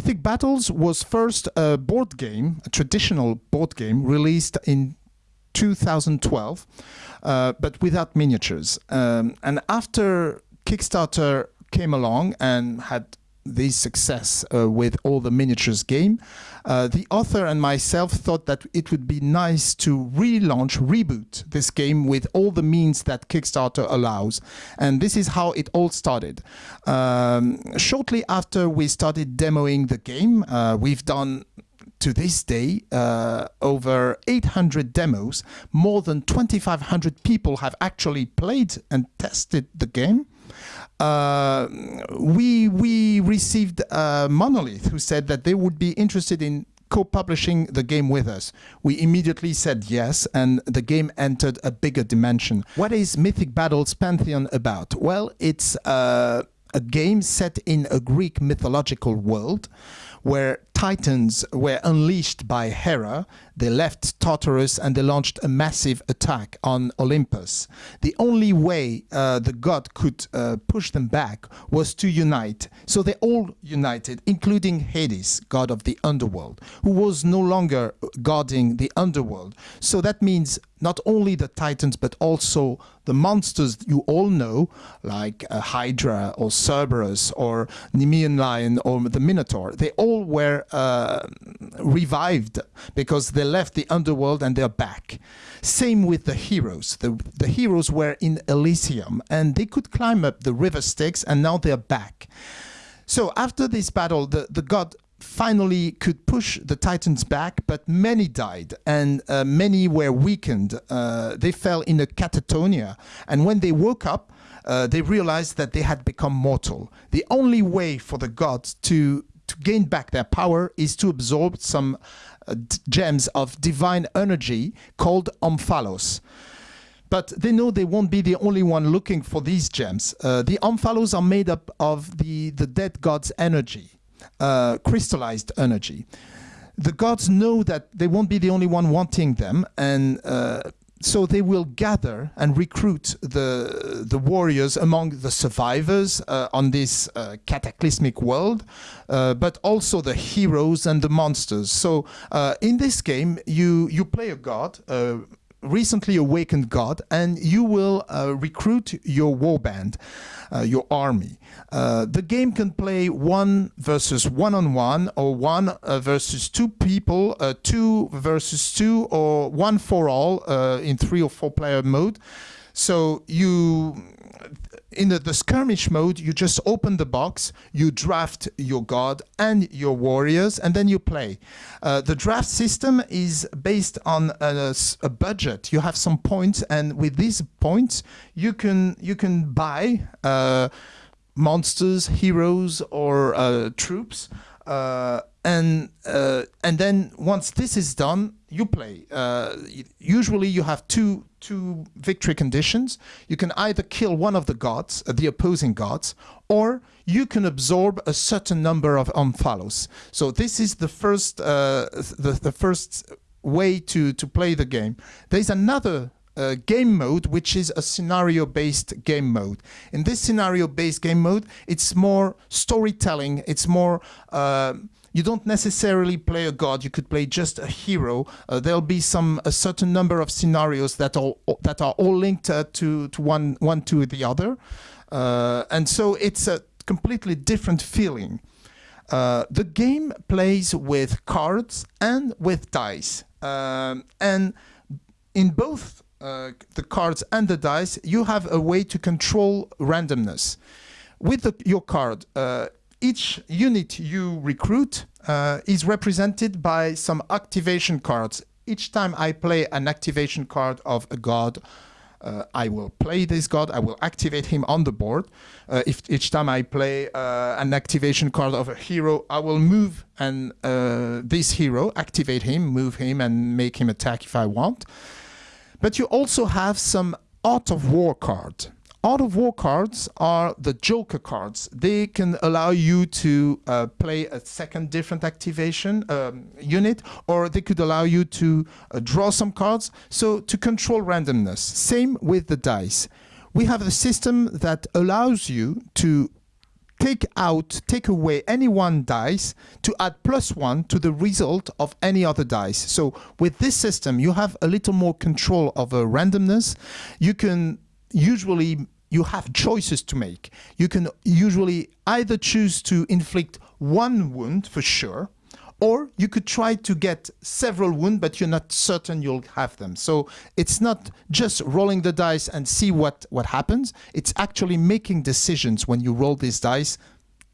Mythic Battles was first a board game, a traditional board game released in 2012, uh, but without miniatures. Um, and after Kickstarter came along and had this success uh, with all the miniatures game, uh, the author and myself thought that it would be nice to relaunch, reboot this game with all the means that Kickstarter allows. And this is how it all started. Um, shortly after we started demoing the game, uh, we've done to this day, uh, over 800 demos, more than 2,500 people have actually played and tested the game. Uh, we we received Monolith who said that they would be interested in co-publishing the game with us. We immediately said yes, and the game entered a bigger dimension. What is Mythic Battles Pantheon about? Well, it's uh, a game set in a Greek mythological world where Titans were unleashed by Hera. They left Tartarus and they launched a massive attack on Olympus. The only way uh, the god could uh, push them back was to unite. So they all united, including Hades, god of the underworld, who was no longer guarding the underworld. So that means not only the Titans, but also the monsters you all know, like uh, Hydra or Cerberus or Nemean Lion or the Minotaur, they all were uh, revived because they left the underworld and they're back. Same with the heroes. The, the heroes were in Elysium and they could climb up the river Styx and now they're back. So after this battle, the, the god finally could push the Titans back, but many died and uh, many were weakened. Uh, they fell in a catatonia. And when they woke up, uh, they realized that they had become mortal. The only way for the gods to to gain back their power is to absorb some uh, gems of divine energy called omphalos. But they know they won't be the only one looking for these gems. Uh, the omphalos are made up of the, the dead god's energy, uh, crystallized energy. The gods know that they won't be the only one wanting them, and uh, so they will gather and recruit the the warriors among the survivors uh, on this uh, cataclysmic world, uh, but also the heroes and the monsters. So uh, in this game, you you play a god. Recently awakened god and you will uh, recruit your warband uh, your army. Uh, the game can play one versus one on one, or one uh, versus two people, uh, two versus two, or one for all uh, in three or four player mode. So you in the, the, skirmish mode, you just open the box, you draft your god and your warriors, and then you play. Uh, the draft system is based on a, a, budget. You have some points, and with these points, you can you can buy uh, monsters, heroes, or uh, troops. Uh, and uh, and then once this is done, you play. Uh, usually, you have two two victory conditions. You can either kill one of the gods, uh, the opposing gods, or you can absorb a certain number of omphalos. So this is the first uh, the the first way to to play the game. There's another uh, game mode, which is a scenario-based game mode. In this scenario-based game mode, it's more storytelling. It's more uh, you don't necessarily play a god. You could play just a hero. Uh, there'll be some a certain number of scenarios that are that are all linked uh, to to one one to the other, uh, and so it's a completely different feeling. Uh, the game plays with cards and with dice, um, and in both uh, the cards and the dice, you have a way to control randomness. With the, your card, uh, each unit you recruit uh, is represented by some activation cards. Each time I play an activation card of a god, uh, I will play this god, I will activate him on the board. Uh, if each time I play an activation card of a hero, I will move and this hero, activate him, move him and make him attack if I want. But you also have some Art of War card. Art of War cards are the Joker cards. They can allow you to uh, play a second different activation um, unit, or they could allow you to uh, draw some cards. So to control randomness. Same with the dice. We have a system that allows you to take out, take away any one dice to add plus one to the result of any other dice. So with this system, you have a little more control over randomness. You can usually you have choices to make. You can usually either choose to inflict one wound for sure, or you could try to get several wounds, but you're not certain you'll have them. So it's not just rolling the dice and see what, what happens. It's actually making decisions when you roll these dice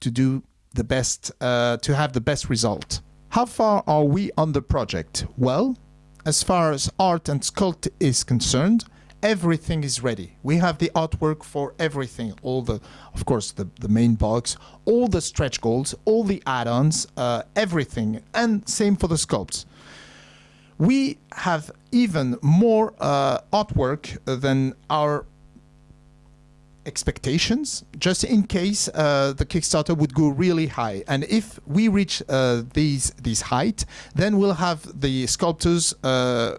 to do the best, uh, to have the best result. How far are we on the project? Well, as far as art and sculpt is concerned, everything is ready. We have the artwork for everything, all the, of course, the, the main box, all the stretch goals, all the add-ons, uh, everything, and same for the sculpts. We have even more uh, artwork than our expectations, just in case uh, the Kickstarter would go really high. And if we reach uh, these these height, then we'll have the sculptors uh,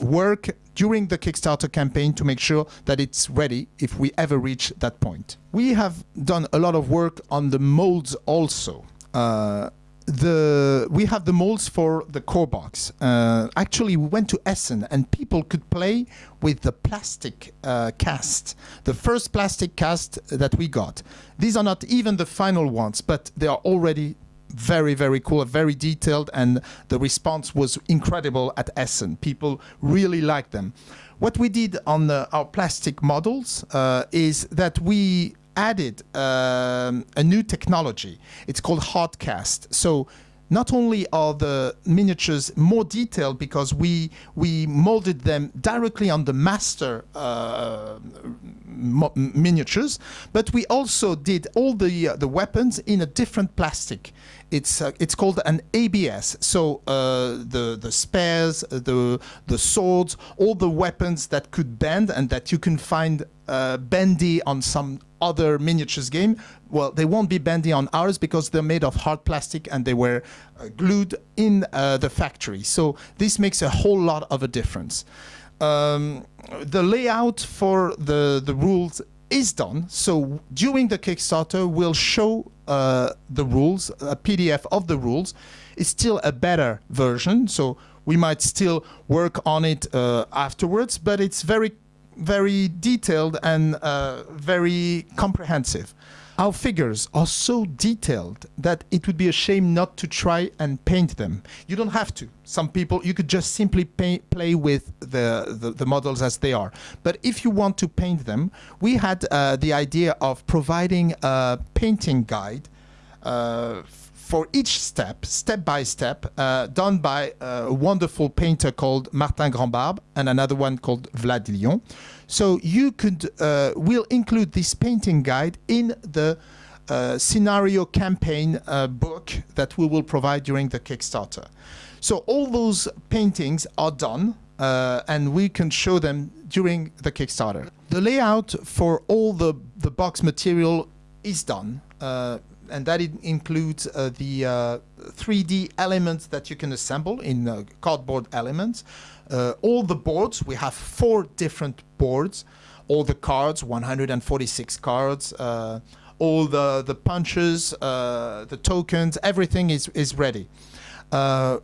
work during the Kickstarter campaign to make sure that it's ready if we ever reach that point. We have done a lot of work on the molds also. Uh, the we have the molds for the core box. Uh, actually, we went to Essen and people could play with the plastic uh, cast, the first plastic cast that we got. These are not even the final ones, but they are already very, very cool, very detailed, and the response was incredible at Essen. People really liked them. What we did on the, our plastic models uh, is that we added um, a new technology. It's called hardcast. So not only are the miniatures more detailed because we we molded them directly on the master uh, miniatures, but we also did all the uh, the weapons in a different plastic. It's uh, it's called an ABS. So uh, the the spears, the the swords, all the weapons that could bend and that you can find uh, bendy on some other miniatures game, well, they won't be bendy on ours because they're made of hard plastic and they were uh, glued in uh, the factory. So this makes a whole lot of a difference. Um, the layout for the, the rules is done. So during the Kickstarter, we'll show uh, the rules, a PDF of the rules. It's still a better version, so we might still work on it uh, afterwards, but it's very very detailed and uh, very comprehensive. Our figures are so detailed that it would be a shame not to try and paint them. You don't have to. Some people, you could just simply pay, play with the, the, the, models as they are. But if you want to paint them, we had uh, the idea of providing a painting guide uh, for each step, step by step, uh, done by a wonderful painter called Martin Grandbarbe and another one called Vlad Lyon. So you could, uh, we'll include this painting guide in the uh, scenario campaign uh, book that we will provide during the Kickstarter. So all those paintings are done uh, and we can show them during the Kickstarter. The layout for all the, the box material is done. Uh, and that includes uh, the uh, 3D elements that you can assemble in uh, cardboard elements. Uh, all the boards, we have four different boards, all the cards, 146 cards, uh, all the, the punches, uh, the tokens, everything is, is ready.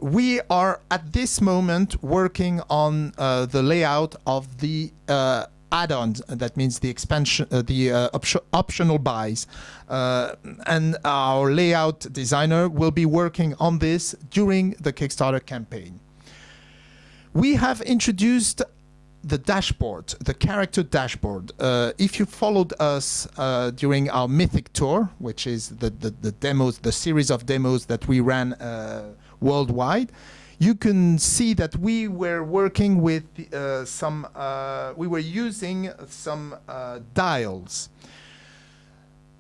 we are at this moment working on the layout of the add-ons. That means the expansion, uh, the uh, op optional buys. Uh, and our layout designer will be working on this during the Kickstarter campaign. We have introduced the dashboard, the character dashboard. Uh, if you followed us uh, during our Mythic tour, which is the, the, the, demos, the series of demos that we ran uh, worldwide, you can see that we were working with uh, some, uh, we were using some uh, dials.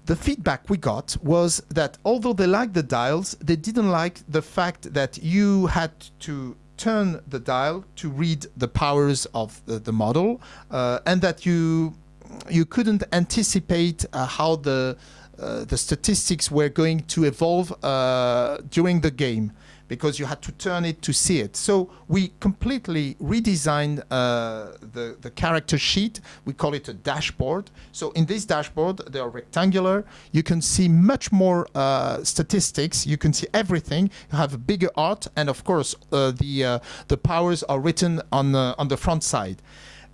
The feedback we got was that although they liked the dials, they didn't like the fact that you had to turn the dial to read the powers of the, the model uh, and that you you couldn't anticipate uh, how the uh, the statistics were going to evolve during the game because you had to turn it to see it. So we completely redesigned uh, the, the character sheet. We call it a dashboard. So in this dashboard, they are rectangular. You can see much more uh, statistics. You can see everything. You have a bigger art, and of course, uh, the uh, the powers are written on the on the front side.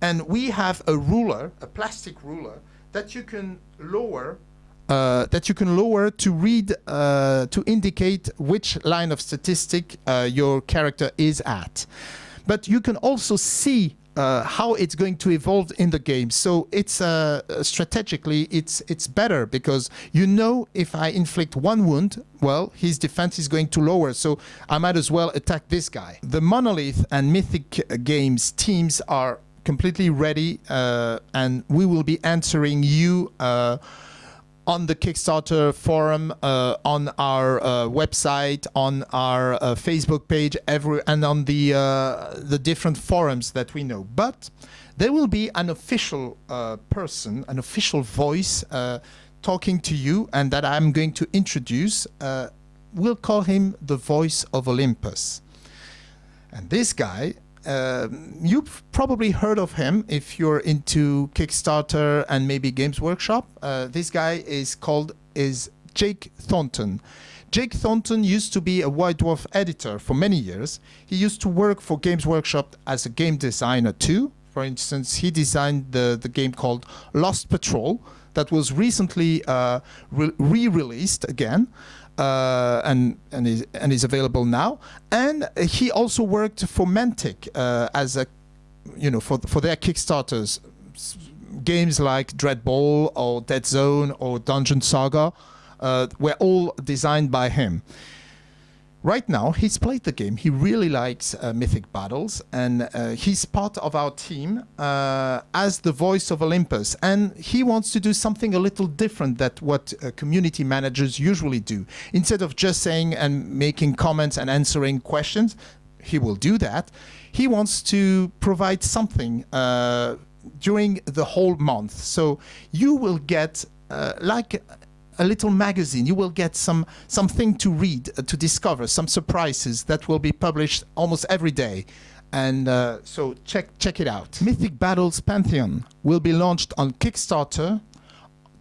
And we have a ruler, a plastic ruler, that you can lower uh, that you can lower to read uh, to indicate which line of statistic uh, your character is at. But you can also see uh, how it's going to evolve in the game. So it's uh, strategically it's it's better because you know if I inflict one wound, well, his defense is going to lower. So I might as well attack this guy. The Monolith and Mythic Games teams are completely ready, uh, and we will be answering you on the Kickstarter forum, uh, on our uh, website, on our uh, Facebook page, every and on the uh, the different forums that we know. But there will be an official uh, person, an official voice uh, talking to you, and that I'm going to introduce. we'll call him the voice of Olympus. And this guy um, you've probably heard of him if you're into Kickstarter and maybe Games Workshop. Uh, this guy is called is Jake Thornton. Jake Thornton used to be a White Dwarf editor for many years. He used to work for Games Workshop as a game designer too. For instance, he designed the, the game called Lost Patrol that was recently uh, re-released again uh, and and is and is available now. And he also worked for Mantic uh, as a you know for for their Kickstarters games like Dreadball or Dead Zone or Dungeon Saga uh, were all designed by him right now he's played the game. He really likes uh, mythic battles and uh, he's part of our team uh, as the voice of olympus. And he wants to do something a little different than what uh, community managers usually do. Instead of just saying and making comments and answering questions he will do that. He wants to provide something uh, during the whole month. So you will get uh, like a little magazine. You will get some something to read, uh, to discover, some surprises that will be published almost every day. And uh, so check check it out. Mythic Battles Pantheon will be launched on Kickstarter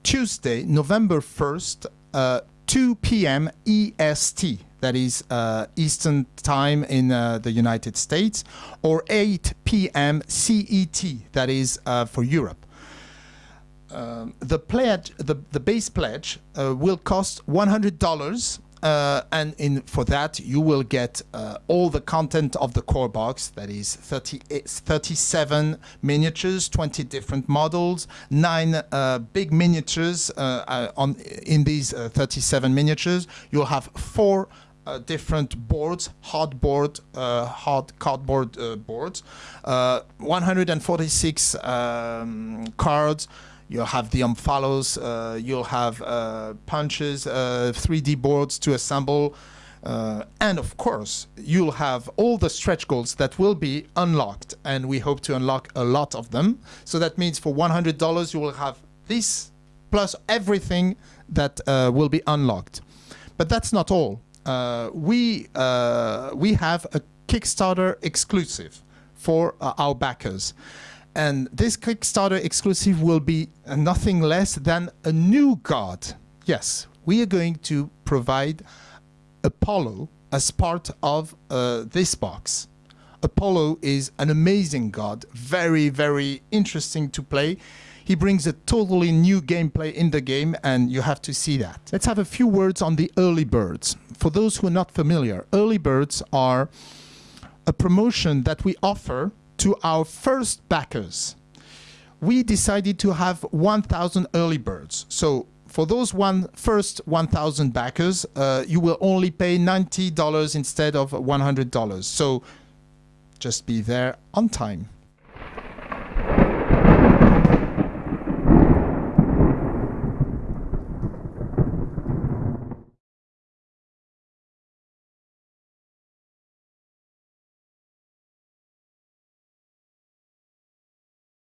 Tuesday, November 1st, uh, 2 p.m. EST. That is uh, Eastern Time in uh, the United States, or 8 p.m. CET. That is uh, for Europe the pledge, the, the base pledge, uh, will cost $100. Uh, and in for that you will get uh, all the content of the core box that is 30, 37 miniatures 20 different models nine uh, big miniatures uh, uh, on in these 37 miniatures you'll have four uh, different boards, hard board, uh, hard cardboard uh, boards, 146 um, cards, You'll have the Omphalos, uh, you'll have uh, punches, uh, 3D boards to assemble, uh, and of course, you'll have all the stretch goals that will be unlocked, and we hope to unlock a lot of them. So that means for $100, you will have this plus everything that uh, will be unlocked. But that's not all. Uh, we, we have a Kickstarter exclusive for our backers. And this Kickstarter exclusive will be nothing less than a new god. Yes, we are going to provide Apollo as part of uh, this box. Apollo is an amazing god, very, very interesting to play. He brings a totally new gameplay in the game, and you have to see that. Let's have a few words on the early birds. For those who are not familiar, early birds are a promotion that we offer to our first backers. We decided to have 1,000 early birds. So for those one first 1,000 backers, uh, you will only pay $90 instead of $100. So just be there on time.